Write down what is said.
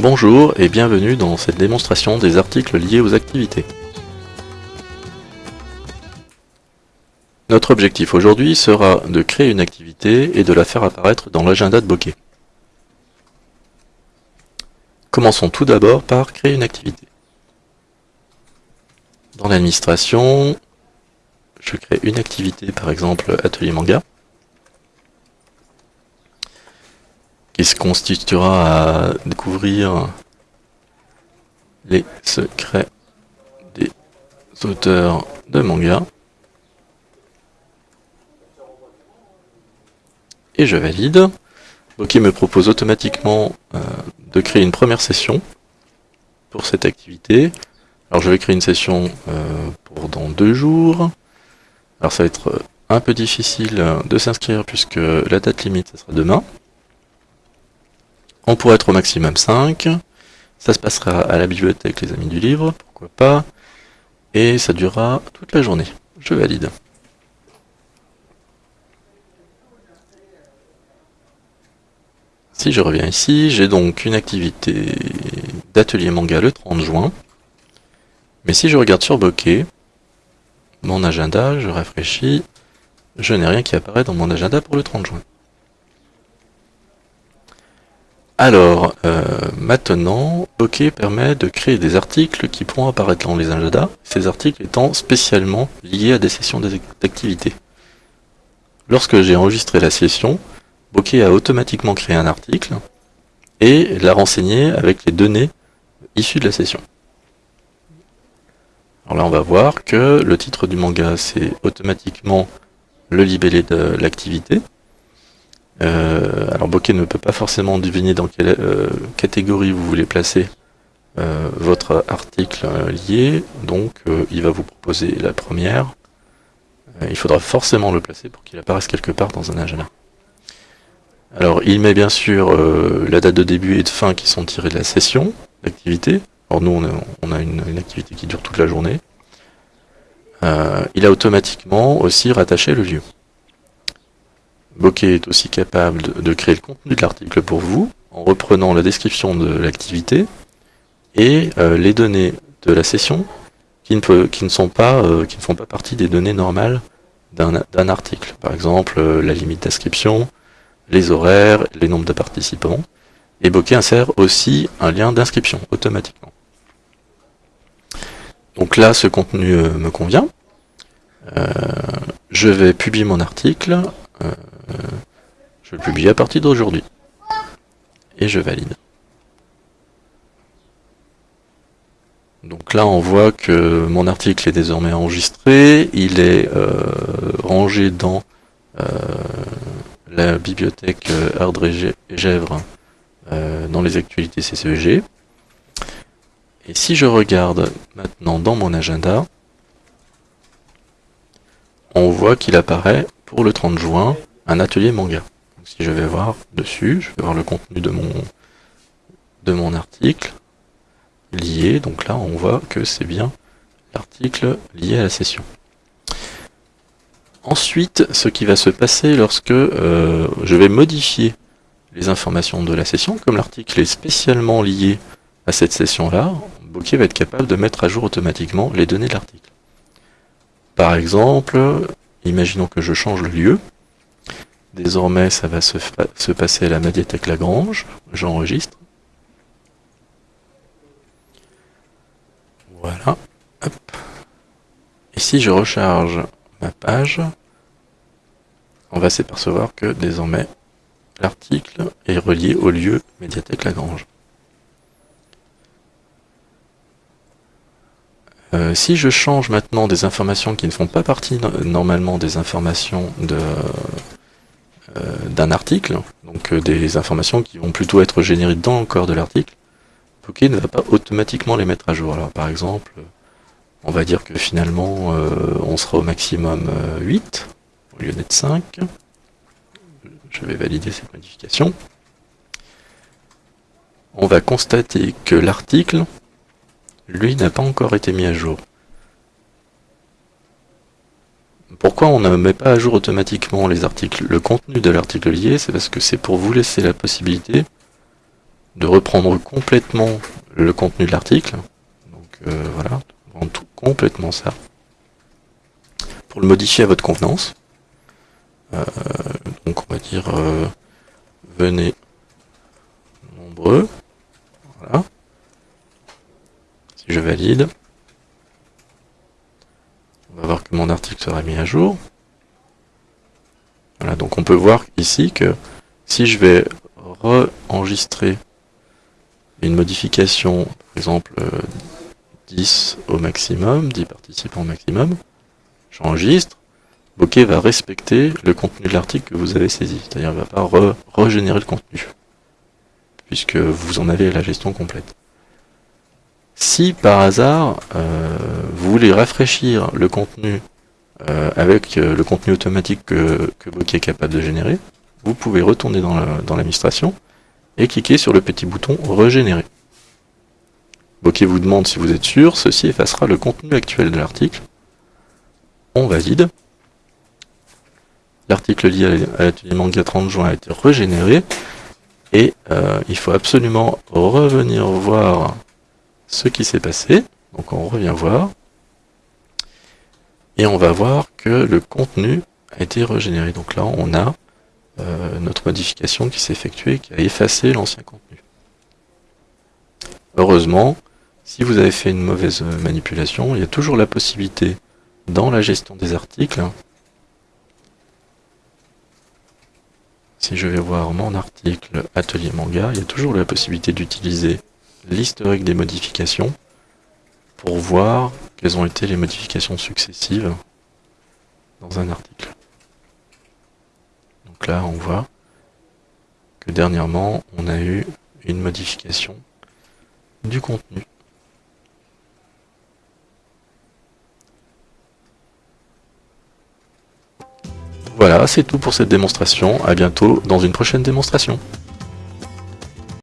Bonjour et bienvenue dans cette démonstration des articles liés aux activités. Notre objectif aujourd'hui sera de créer une activité et de la faire apparaître dans l'agenda de Bokeh. Commençons tout d'abord par créer une activité. Dans l'administration, je crée une activité, par exemple atelier manga, qui se constituera à découvrir les secrets des auteurs de manga. Et je valide. Ok me propose automatiquement euh, de créer une première session pour cette activité. Alors je vais créer une session euh, pour dans deux jours. Alors ça va être euh, un peu difficile de s'inscrire puisque la date limite ce sera demain. On pourrait être au maximum 5. Ça se passera à la bibliothèque les amis du livre, pourquoi pas? Et ça durera toute la journée. Je valide. Si je reviens ici, j'ai donc une activité d'atelier manga le 30 juin. Mais si je regarde sur Bokeh, mon agenda, je rafraîchis, je n'ai rien qui apparaît dans mon agenda pour le 30 juin. Alors, euh, maintenant, Bokeh permet de créer des articles qui pourront apparaître dans les agendas, ces articles étant spécialement liés à des sessions d'activité. Lorsque j'ai enregistré la session, Bokeh a automatiquement créé un article et l'a renseigné avec les données issues de la session. Alors là, on va voir que le titre du manga, c'est automatiquement le libellé de l'activité. Euh, alors Bokeh ne peut pas forcément deviner dans quelle euh, catégorie vous voulez placer euh, votre article lié, donc il va vous proposer la première. il faudra forcément le placer pour qu'il apparaisse quelque part dans un agenda. Alors, il met bien sûr la date de début et de fin qui sont tirées de la session d'activité. Alors nous, on a, une, activité qui dure toute la journée. Il a automatiquement aussi rattaché le lieu. Bokeh est aussi capable de, créer le contenu de l'article pour vous, en reprenant la description de l'activité et euh, les données de la session qui ne, sont pas, qui ne font pas partie des données normales d'un article. Par exemple, la limite d'inscription, les horaires, les nombres de participants. Et Bokeh insère aussi un lien d'inscription automatiquement. Donc là, ce contenu euh, me convient. Euh, je vais publier mon article. Euh, je le publie à partir d'aujourd'hui. Et je valide. Donc là, on voit que mon article est désormais enregistré. Il est rangé dans la bibliothèque euh, Ardre et euh, dans les actualités CCEG. Et si je regarde maintenant dans mon agenda, on voit qu'il apparaît pour le 30 juin un atelier manga. Donc si je vais voir dessus, je vais voir le contenu de mon, de mon article lié. Donc là, on voit que c'est bien l'article lié à la session. Ensuite, ce qui va se passer lorsque euh, je vais modifier les informations de la session, comme l'article est spécialement lié à cette session-là, Bokeh va être capable de mettre à jour automatiquement les données de l'article. Par exemple, imaginons que je change le lieu. Désormais, ça va se, se passer à la médiathèque Lagrange. J'enregistre. Voilà. Et si je recharge ma page, on va s'apercevoir que désormais l'article est relié au lieu médiathèque Lagrange. Euh, si je change maintenant des informations qui ne font pas partie normalement des informations euh, d'un article, donc euh, des informations qui vont plutôt être générées dans le corps de l'article, Bokeh ne va pas automatiquement les mettre à jour. Alors par exemple, on va dire que finalement on sera au maximum 8, au lieu d'être 5. Je vais valider cette modification. On va constater que l'article, lui, n'a pas encore été mis à jour. Pourquoi on ne met pas à jour automatiquement les articles? Le contenu de l'article lié, c'est parce que c'est pour vous laisser la possibilité de reprendre complètement le contenu de l'article. Donc euh, voilà, tout complètement ça. Pour le modifier à votre convenance. Euh, donc on va dire euh, venez nombreux. Voilà. Si je valide, on mon article sera mis à jour. Voilà, donc on peut voir ici que si je vais re-enregistrer une modification, par exemple 10 euh, au maximum, 10 participants au maximum, j'enregistre, Bokeh va respecter le contenu de l'article que vous avez saisi, c'est-à-dire ne va pas régénérer le contenu, puisque vous en avez la gestion complète. Si par hasard, euh, vous voulez rafraîchir le contenu euh, avec le contenu automatique que, Bokeh est capable de générer, vous pouvez retourner dans l'administration et cliquer sur le petit bouton Régénérer. Bokeh vous demande si vous êtes sûr, ceci effacera le contenu actuel de l'article. On valide. L'article lié à l'atelier manga 30 juin a été régénéré. Et euh, il faut absolument revenir voir ce qui s'est passé. Donc on revient voir. Et on va voir que le contenu a été régénéré. Donc là on a euh, notre modification qui s'est effectuée, qui a effacé l'ancien contenu. Heureusement, si vous avez fait une mauvaise manipulation, il y a toujours la possibilité, dans la gestion des articles, si je vais voir mon article Atelier Manga, il y a toujours la possibilité d'utiliser l'historique des modifications pour voir quelles ont été les modifications successives dans un article. Donc là, on voit que dernièrement, on a eu une modification du contenu. Voilà, c'est tout pour cette démonstration. À bientôt dans une prochaine démonstration.